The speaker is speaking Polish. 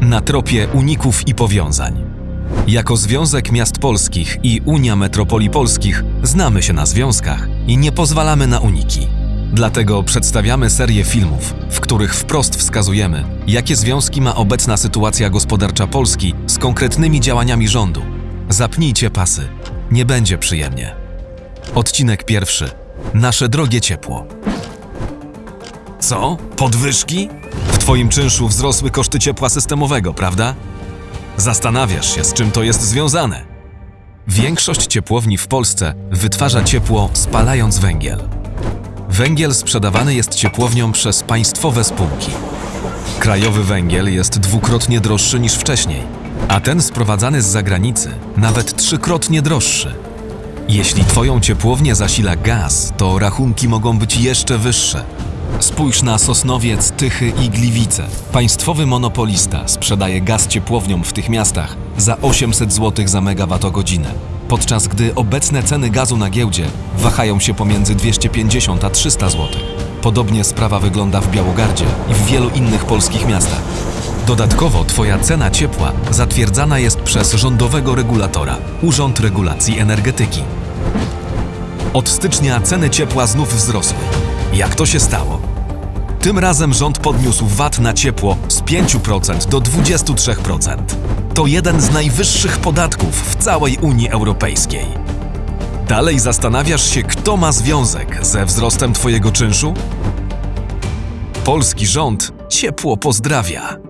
na tropie uników i powiązań. Jako Związek Miast Polskich i Unia Metropolii Polskich znamy się na związkach i nie pozwalamy na uniki. Dlatego przedstawiamy serię filmów, w których wprost wskazujemy, jakie związki ma obecna sytuacja gospodarcza Polski z konkretnymi działaniami rządu. Zapnijcie pasy, nie będzie przyjemnie. Odcinek pierwszy. Nasze drogie ciepło. Co? Podwyżki? Twoim czynszu wzrosły koszty ciepła systemowego, prawda? Zastanawiasz się, z czym to jest związane. Większość ciepłowni w Polsce wytwarza ciepło spalając węgiel. Węgiel sprzedawany jest ciepłowniom przez państwowe spółki. Krajowy węgiel jest dwukrotnie droższy niż wcześniej, a ten sprowadzany z zagranicy nawet trzykrotnie droższy. Jeśli Twoją ciepłownię zasila gaz, to rachunki mogą być jeszcze wyższe. Spójrz na Sosnowiec, Tychy i Gliwice. Państwowy monopolista sprzedaje gaz ciepłowniom w tych miastach za 800 zł za megawattogodzinę, podczas gdy obecne ceny gazu na giełdzie wahają się pomiędzy 250 a 300 zł. Podobnie sprawa wygląda w Białogardzie i w wielu innych polskich miastach. Dodatkowo Twoja cena ciepła zatwierdzana jest przez rządowego regulatora Urząd Regulacji Energetyki. Od stycznia ceny ciepła znów wzrosły. Jak to się stało? Tym razem rząd podniósł VAT na ciepło z 5% do 23%. To jeden z najwyższych podatków w całej Unii Europejskiej. Dalej zastanawiasz się, kto ma związek ze wzrostem Twojego czynszu? Polski rząd ciepło pozdrawia.